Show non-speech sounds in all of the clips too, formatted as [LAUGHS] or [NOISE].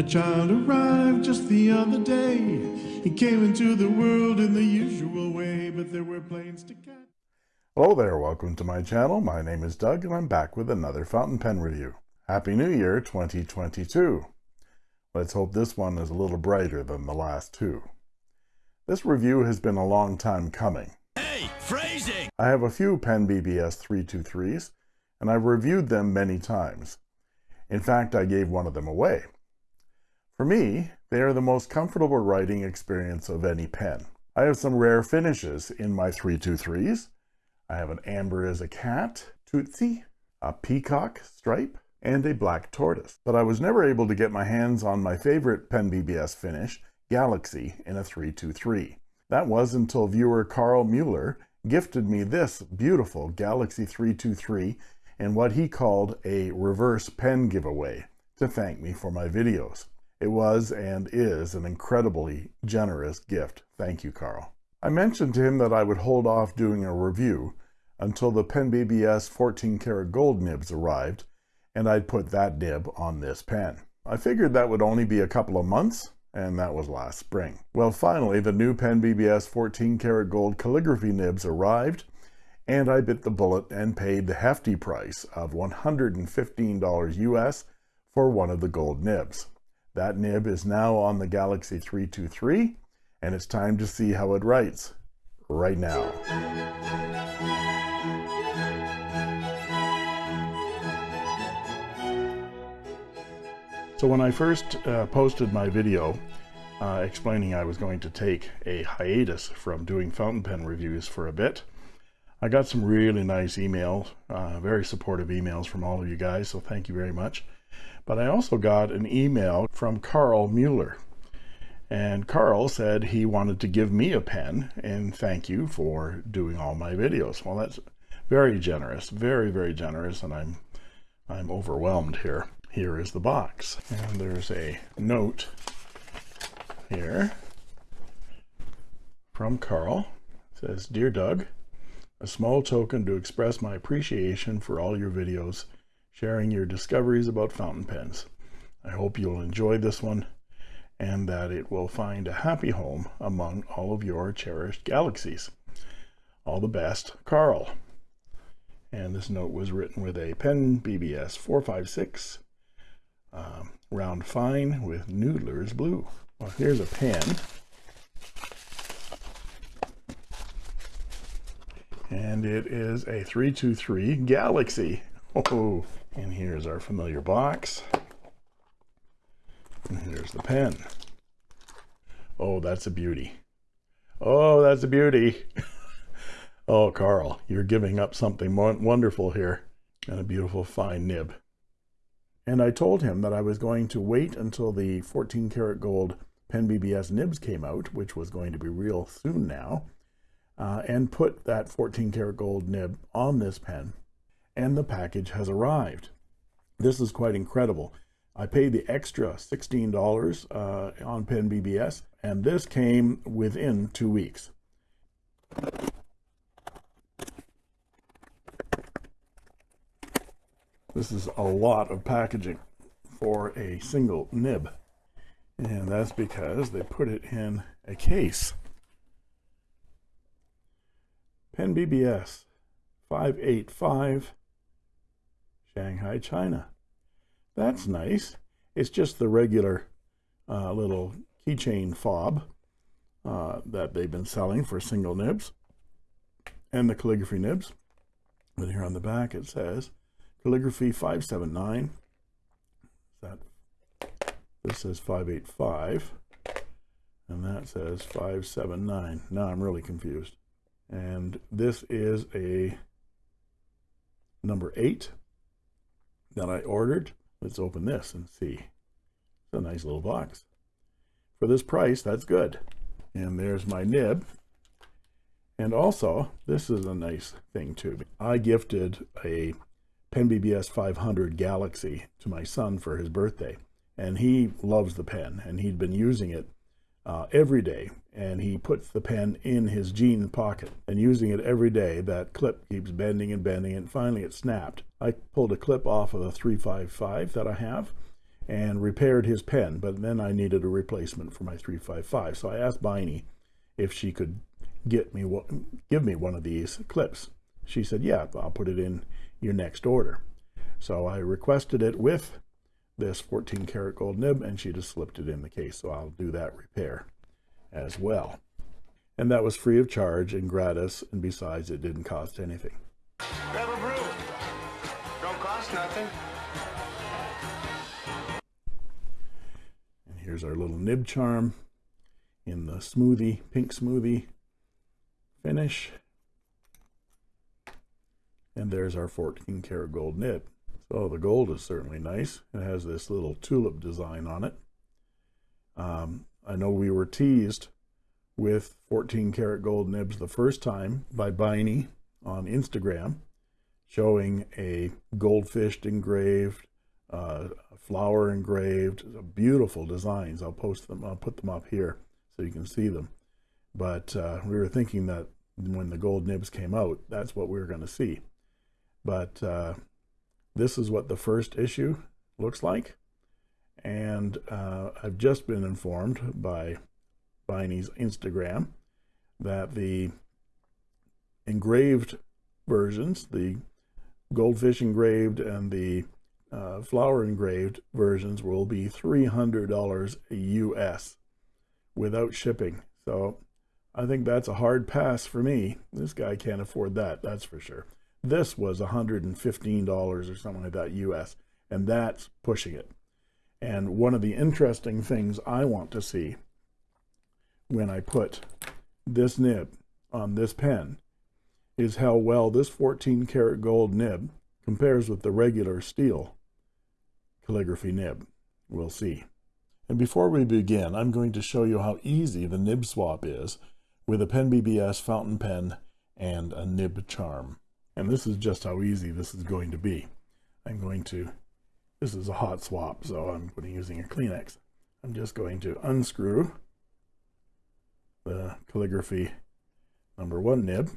My child arrived just the other day. He came into the world in the usual way, but there were planes to catch. Hello there, welcome to my channel. My name is Doug and I'm back with another fountain pen review. Happy New Year 2022. Let's hope this one is a little brighter than the last two. This review has been a long time coming. Hey, phrasing! I have a few Pen BBS 323s and I've reviewed them many times. In fact, I gave one of them away. For me, they are the most comfortable writing experience of any pen. I have some rare finishes in my 323s. I have an amber as a cat, Tootsie, a peacock stripe, and a black tortoise. But I was never able to get my hands on my favorite Pen BBS finish, Galaxy, in a 323. That was until viewer Carl Mueller gifted me this beautiful Galaxy 323 in what he called a reverse pen giveaway to thank me for my videos. It was and is an incredibly generous gift. Thank you, Carl. I mentioned to him that I would hold off doing a review until the Pen BBS 14 karat gold nibs arrived, and I'd put that nib on this pen. I figured that would only be a couple of months, and that was last spring. Well, finally, the new Pen BBS 14 karat gold calligraphy nibs arrived, and I bit the bullet and paid the hefty price of $115 US for one of the gold nibs. That nib is now on the Galaxy 323, and it's time to see how it writes right now. So when I first uh, posted my video uh, explaining I was going to take a hiatus from doing fountain pen reviews for a bit, I got some really nice emails, uh, very supportive emails from all of you guys, so thank you very much. But I also got an email from Carl Mueller. And Carl said he wanted to give me a pen and thank you for doing all my videos. Well, that's very generous, very, very generous. And I'm, I'm overwhelmed here. Here is the box. And there's a note here from Carl. It says, Dear Doug, a small token to express my appreciation for all your videos sharing your discoveries about fountain pens. I hope you'll enjoy this one and that it will find a happy home among all of your cherished galaxies. All the best, Carl. And this note was written with a pen BBS 456 um, round fine with Noodler's blue. Well, here's a pen. And it is a 323 Galaxy. [LAUGHS] Oh, and here's our familiar box. And here's the pen. Oh, that's a beauty. Oh, that's a beauty. [LAUGHS] oh, Carl, you're giving up something wonderful here. And a beautiful fine nib. And I told him that I was going to wait until the 14 karat gold Pen BBS nibs came out, which was going to be real soon now, uh, and put that 14 karat gold nib on this pen and the package has arrived. This is quite incredible. I paid the extra $16 uh, on Pen BBS, and this came within two weeks. This is a lot of packaging for a single nib. And that's because they put it in a case. Pen BBS 585 Shanghai, China. That's nice. It's just the regular uh, little keychain fob uh, that they've been selling for single nibs and the calligraphy nibs. But here on the back it says calligraphy 579. That this says 585 and that says 579. Now I'm really confused. And this is a number 8 that I ordered. Let's open this and see. It's a nice little box. For this price, that's good. And there's my nib. And also, this is a nice thing too. I gifted a Pen BBS 500 Galaxy to my son for his birthday. And he loves the pen, and he'd been using it uh, every day and he puts the pen in his jean pocket and using it every day that clip keeps bending and bending and finally it snapped I pulled a clip off of a 355 that I have and repaired his pen, but then I needed a replacement for my 355. So I asked Biny if she could get me give me one of these clips. She said, yeah, I'll put it in your next order. So I requested it with this 14 karat gold nib and she just slipped it in the case. So I'll do that repair as well. And that was free of charge and gratis. And besides, it didn't cost anything. A brew. Don't cost nothing. And here's our little nib charm in the smoothie, pink smoothie finish. And there's our 14 karat gold nib. So the gold is certainly nice. It has this little tulip design on it. Um, I know we were teased with 14 karat gold nibs the first time by Biny on Instagram, showing a goldfish engraved, uh, flower engraved, beautiful designs. I'll post them, I'll put them up here so you can see them. But uh, we were thinking that when the gold nibs came out, that's what we were going to see. But uh, this is what the first issue looks like. And uh, I've just been informed by Biny's Instagram that the engraved versions, the goldfish engraved and the uh, flower engraved versions will be $300 US without shipping. So I think that's a hard pass for me. This guy can't afford that, that's for sure. This was $115 or something like that US, and that's pushing it. And one of the interesting things I want to see when I put this nib on this pen is how well this 14 karat gold nib compares with the regular steel calligraphy nib. We'll see. And before we begin, I'm going to show you how easy the nib swap is with a Pen BBS fountain pen and a nib charm. And this is just how easy this is going to be. I'm going to, this is a hot swap, so I'm going to using a Kleenex. I'm just going to unscrew the calligraphy number one nib.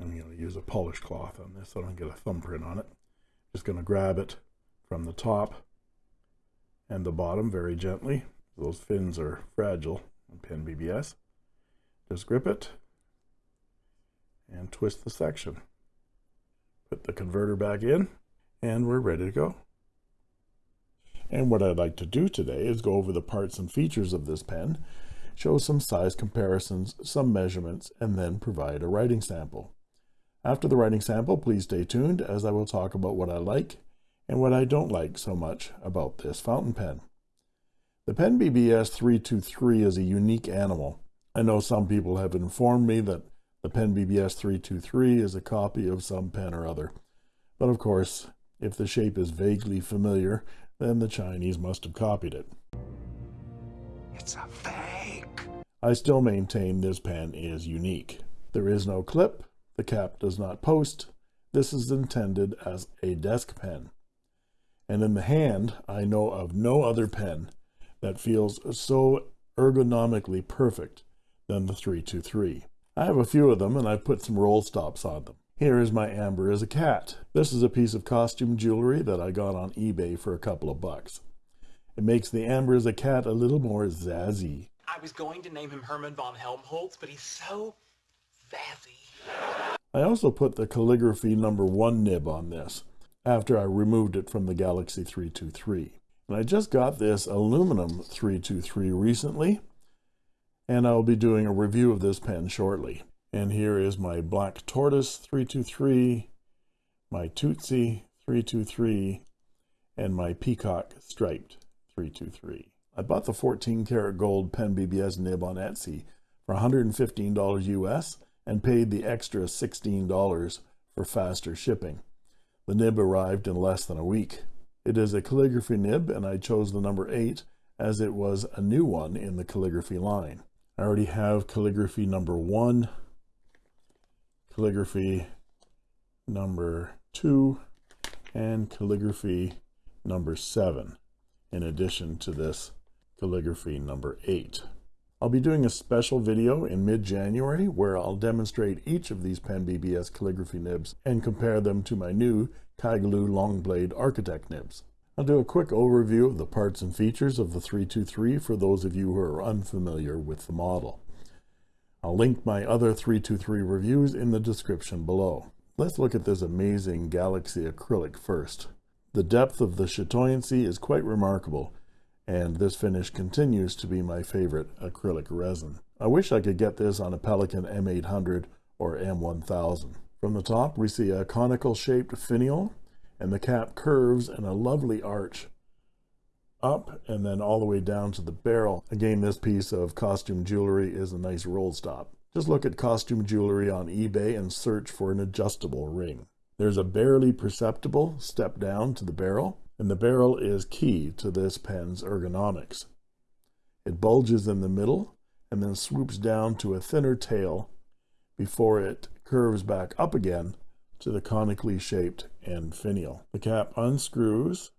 I'm going to use a polish cloth on this so I don't get a thumbprint on it. Just going to grab it from the top and the bottom very gently. Those fins are fragile in Pen BBS. Just grip it and twist the section. Put the converter back in and we're ready to go. And what I'd like to do today is go over the parts and features of this pen, show some size comparisons, some measurements, and then provide a writing sample. After the writing sample, please stay tuned as I will talk about what I like and what I don't like so much about this fountain pen. The Pen BBS 323 is a unique animal. I know some people have informed me that the Pen BBS 323 is a copy of some pen or other. But of course, if the shape is vaguely familiar, then the Chinese must have copied it. It's a fake. I still maintain this pen is unique. There is no clip, the cap does not post. This is intended as a desk pen. And in the hand, I know of no other pen that feels so ergonomically perfect than the 323. I have a few of them and I've put some roll stops on them. Here is my Amber as a cat. This is a piece of costume jewelry that I got on eBay for a couple of bucks. It makes the Amber as a cat a little more zazzy. I was going to name him Herman von Helmholtz, but he's so zazzy. I also put the calligraphy number one nib on this after I removed it from the Galaxy 323. And I just got this aluminum 323 recently and I'll be doing a review of this pen shortly. And here is my Black Tortoise 323, my Tootsie 323, and my Peacock Striped 323. I bought the 14 karat gold Pen BBS nib on Etsy for $115 US and paid the extra $16 for faster shipping. The nib arrived in less than a week. It is a calligraphy nib and I chose the number 8 as it was a new one in the calligraphy line. I already have calligraphy number one, calligraphy number two, and calligraphy number seven, in addition to this calligraphy number eight. I'll be doing a special video in mid-January where I'll demonstrate each of these Pen BBS calligraphy nibs and compare them to my new Kaigelu Long Blade Architect nibs. I'll do a quick overview of the parts and features of the 323 for those of you who are unfamiliar with the model. I'll link my other 323 reviews in the description below. Let's look at this amazing Galaxy acrylic first. The depth of the chatoyancy is quite remarkable, and this finish continues to be my favorite acrylic resin. I wish I could get this on a Pelikan M800 or M1000. From the top, we see a conical shaped finial, and the cap curves in a lovely arch up and then all the way down to the barrel. Again, this piece of costume jewelry is a nice roll stop. Just look at costume jewelry on eBay and search for an adjustable ring. There's a barely perceptible step down to the barrel, and the barrel is key to this pen's ergonomics. It bulges in the middle and then swoops down to a thinner tail before it curves back up again to the conically shaped end finial. The cap unscrews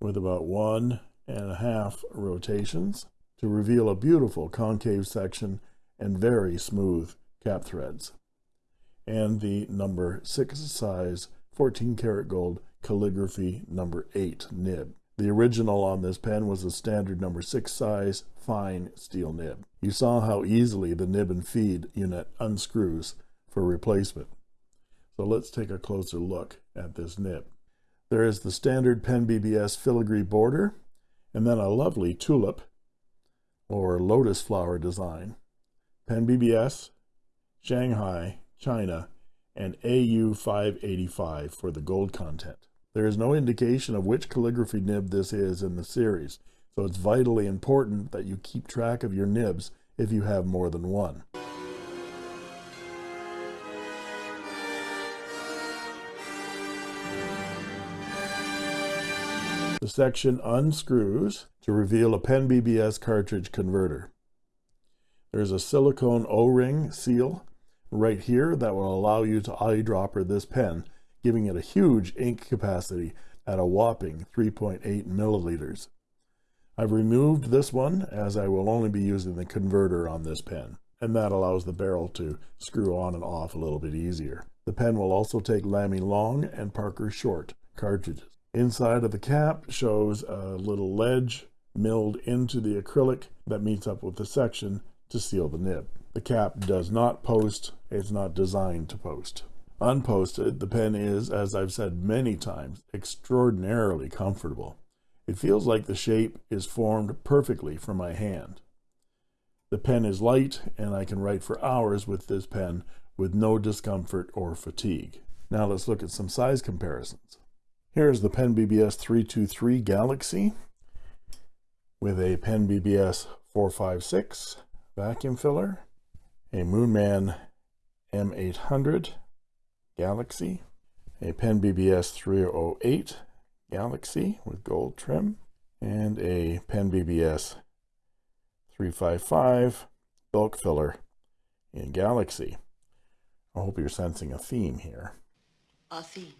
with about one and a half rotations to reveal a beautiful concave section and very smooth cap threads. And the number 6 size 14 karat gold calligraphy number 8 nib. The original on this pen was a standard number 6 size fine steel nib. You saw how easily the nib and feed unit unscrews for replacement. So let's take a closer look at this nib. There is the standard Pen BBS filigree border, and then a lovely tulip or lotus flower design. Pen BBS, Shanghai, China, and AU585 for the gold content. There is no indication of which calligraphy nib this is in the series, so it's vitally important that you keep track of your nibs if you have more than one. Section unscrews to reveal a Pen BBS cartridge converter. There's a silicone O-ring seal right here that will allow you to eyedropper this pen, giving it a huge ink capacity at a whopping 3.8 milliliters. I've removed this one as I will only be using the converter on this pen, and that allows the barrel to screw on and off a little bit easier. The pen will also take Lamy Long and Parker Short cartridges. Inside of the cap shows a little ledge milled into the acrylic that meets up with the section to seal the nib. The cap does not post, it's not designed to post. Unposted, the pen is, as I've said many times, extraordinarily comfortable. It feels like the shape is formed perfectly for my hand. The pen is light and I can write for hours with this pen with no discomfort or fatigue. Now let's look at some size comparisons. Here's the Pen BBS 323 Galaxy with a Pen BBS 456 vacuum filler, a Moonman M800 Galaxy, a Pen BBS 308 Galaxy with gold trim, and a Pen BBS 355 bulk filler in Galaxy. I hope you're sensing a theme here. A theme.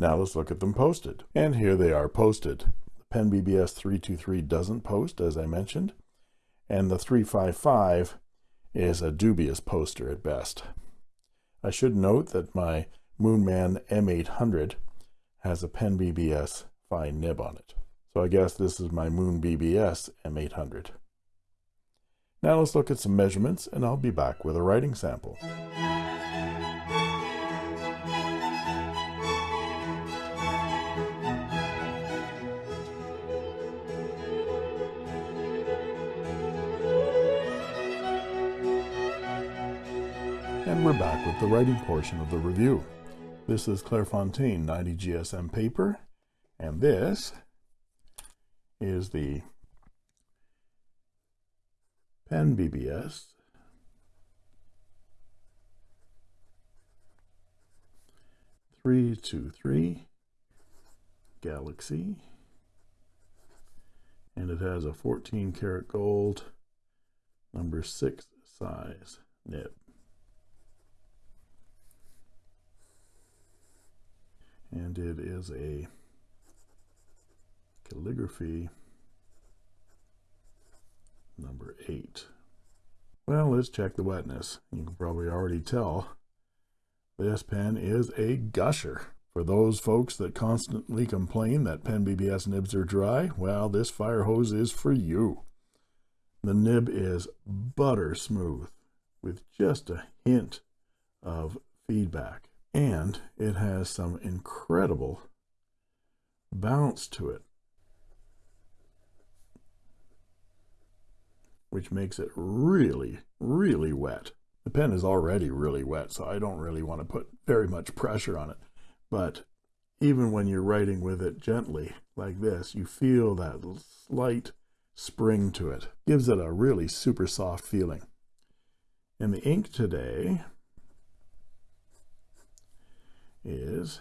Now let's look at them posted. And here they are posted. The Pen BBS 323 doesn't post, as I mentioned, and the 355 is a dubious poster at best. I should note that my Moonman M800 has a Pen BBS fine nib on it. So I guess this is my Moon BBS M800. Now let's look at some measurements and I'll be back with a writing sample. And we're back with the writing portion of the review. This is Clairefontaine 90 GSM paper, and this is the Pen BBS three two three Galaxy, and it has a 14 karat gold number six size nib. And it is a calligraphy number eight. Well, let's check the wetness. You can probably already tell this pen is a gusher For those folks that constantly complain that Pen BBS nibs are dry, well, this fire hose is for you. The nib is butter smooth with just a hint of feedback. And it has some incredible bounce to it, which makes it really, really wet. The pen is already really wet, so I don't really want to put very much pressure on it. But even when you're writing with it gently like this, you feel that slight spring to it. Gives it a really super soft feeling. And the ink today is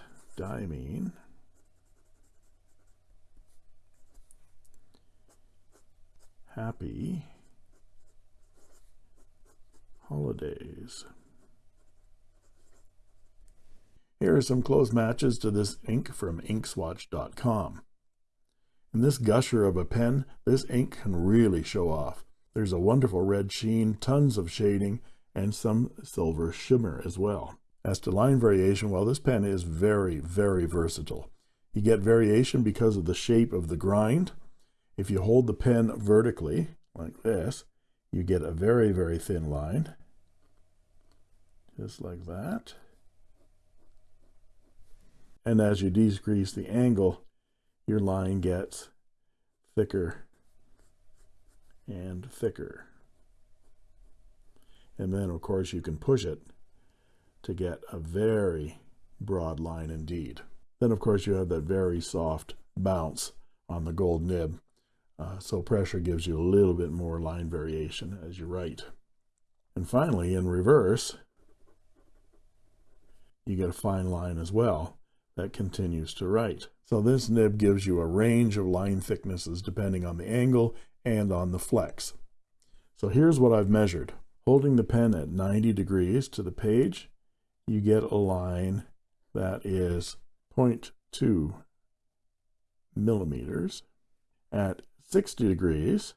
happy holidays. Here are some close matches to this ink from inkswatch.com. In this gusher of a pen, this ink can really show off. There's a wonderful red sheen, tons of shading, and some silver shimmer as well. As to line variation, well, this pen is very, very versatile. You get variation because of the shape of the grind. If you hold the pen vertically, like this, you get a very, very thin line, just like that. And as you decrease the angle, your line gets thicker and thicker. And then, of course, you can push it to get a very broad line indeed. Then, of course, you have that very soft bounce on the gold nib. Uh, so pressure gives you a little bit more line variation as you write. And finally, in reverse, you get a fine line as well that continues to write. So this nib gives you a range of line thicknesses depending on the angle and on the flex. So here's what I've measured. Holding the pen at 90 degrees to the page, you get a line that is 0.2 millimeters. At 60 degrees,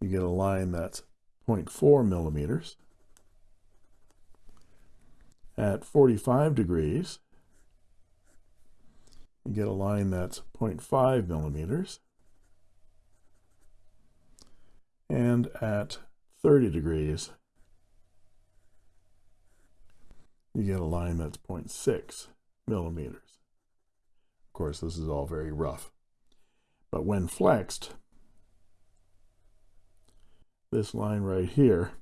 you get a line that's 0.4 millimeters. At 45 degrees, you get a line that's 0.5 millimeters. And at 30 degrees, you get a line that's 0.6 millimeters. Of course, this is all very rough. But when flexed, this line right here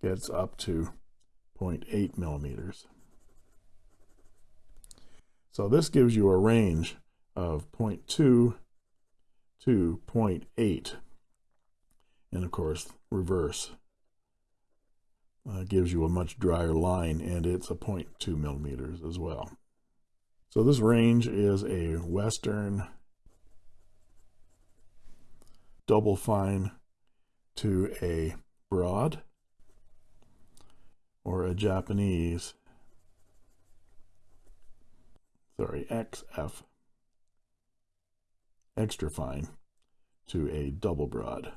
gets up to 0.8 millimeters. So this gives you a range of 0.2 to 0.8. And of course, reverse uh, gives you a much drier line and it's a 0.2 millimeters as well. So this range is a Western double fine to a broad or a Japanese sorry XF extra fine to a double broad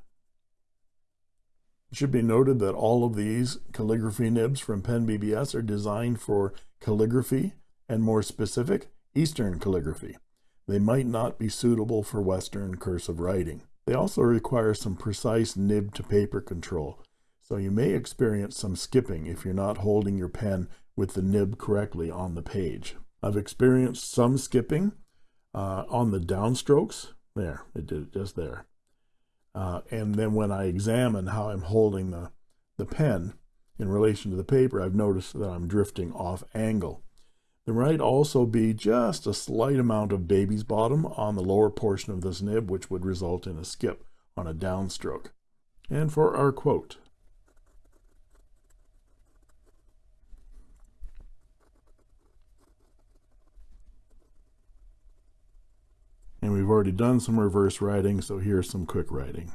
it should be noted that all of these calligraphy nibs from Pen BBS are designed for calligraphy and more specific, Eastern calligraphy. They might not be suitable for Western cursive writing. They also require some precise nib to paper control, so you may experience some skipping if you're not holding your pen with the nib correctly on the page. I've experienced some skipping uh, on the downstrokes. There, it did it just there. Uh, and then when I examine how I'm holding the, the pen in relation to the paper, I've noticed that I'm drifting off angle. There might also be just a slight amount of baby's bottom on the lower portion of this nib, which would result in a skip on a downstroke. And for our quote, And we've already done some reverse writing, so here's some quick writing.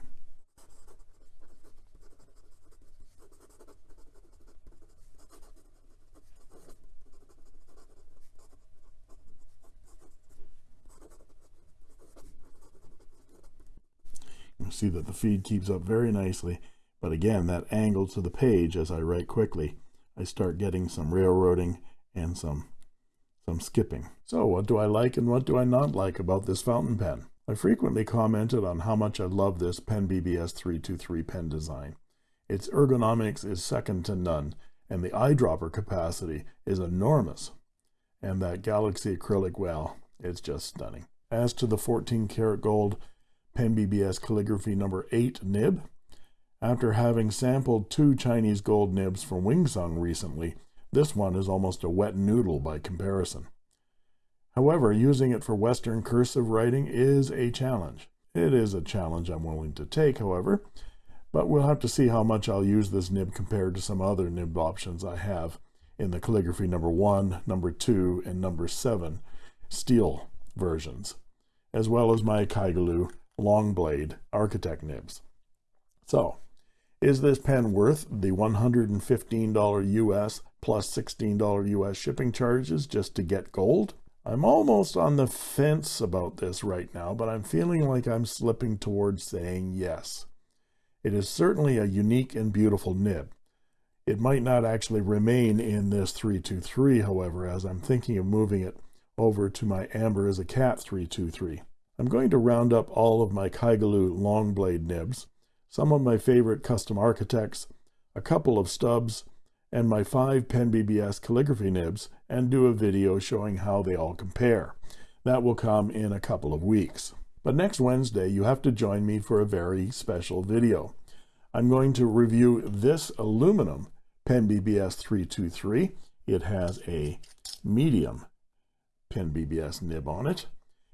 You see that the feed keeps up very nicely, but again, that angle to the page as I write quickly, I start getting some railroading and some some skipping. So what do I like and what do I not like about this fountain pen? I frequently commented on how much I love this Pen BBS 323 pen design. Its ergonomics is second to none, and the eyedropper capacity is enormous. And that Galaxy acrylic, well, it's just stunning. As to the 14 karat gold Pen BBS calligraphy number 8 nib, after having sampled two Chinese gold nibs from Wingsung recently, this one is almost a wet noodle by comparison. However, using it for Western cursive writing is a challenge. It is a challenge I'm willing to take, however, but we'll have to see how much I'll use this nib compared to some other nib options I have in the calligraphy number 1, number 2, and number 7 steel versions, as well as my Kaigelu long blade architect nibs. So, is this pen worth the $115 US plus $16 US shipping charges just to get gold? I'm almost on the fence about this right now, but I'm feeling like I'm slipping towards saying yes. It is certainly a unique and beautiful nib. It might not actually remain in this 323, however, as I'm thinking of moving it over to my Amber as a Cat 323. I'm going to round up all of my Kaigelu long blade nibs, some of my favorite custom architects, a couple of stubs, and my five Pen BBS calligraphy nibs and do a video showing how they all compare. That will come in a couple of weeks. But next Wednesday, you have to join me for a very special video. I'm going to review this aluminum Pen BBS 323. It has a medium Pen BBS nib on it.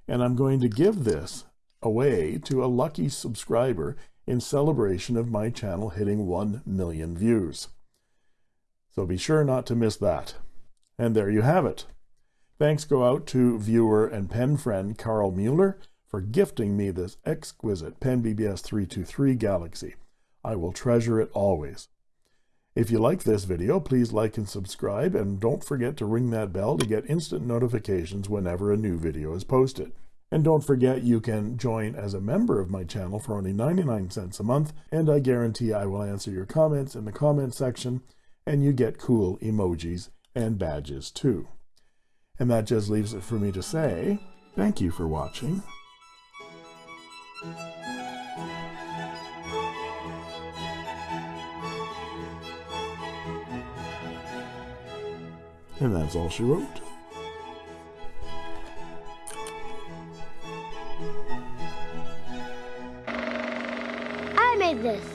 And I'm going to give this away to a lucky subscriber in celebration of my channel hitting 1 million views. So be sure not to miss that. And there you have it. Thanks go out to viewer and pen friend Carl Mueller for gifting me this exquisite Pen BBS 323 Galaxy. I will treasure it always. If you like this video, please like and subscribe, and don't forget to ring that bell to get instant notifications whenever a new video is posted. And don't forget you can join as a member of my channel for only 99 cents a month, and I guarantee I will answer your comments in the comment section and you get cool emojis and badges too. And that just leaves it for me to say, thank you for watching. And that's all she wrote. This.